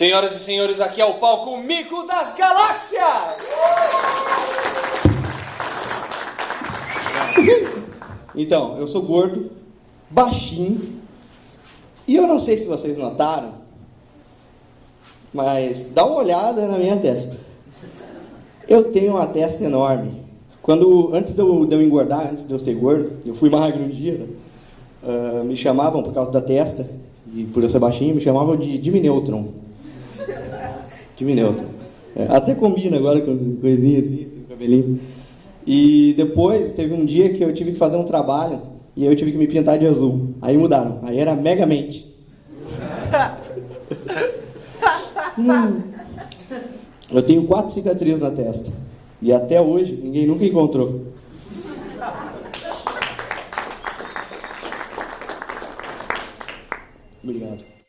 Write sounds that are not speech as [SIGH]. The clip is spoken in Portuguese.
Senhoras e senhores, aqui é o palco Mico das Galáxias! Então, eu sou gordo, baixinho, e eu não sei se vocês notaram, mas dá uma olhada na minha testa. Eu tenho uma testa enorme. Quando, antes de eu, de eu engordar, antes de eu ser gordo, eu fui magro um dia, uh, me chamavam por causa da testa, e por eu ser baixinho, me chamavam de Jimmy Neutron. Time neutro. É, até combina agora com coisinha assim, cabelinho. E depois teve um dia que eu tive que fazer um trabalho e eu tive que me pintar de azul. Aí mudaram. Aí era Megamente. [LAUGHS] hum. Eu tenho quatro cicatrizes na testa. E até hoje ninguém nunca encontrou. Obrigado.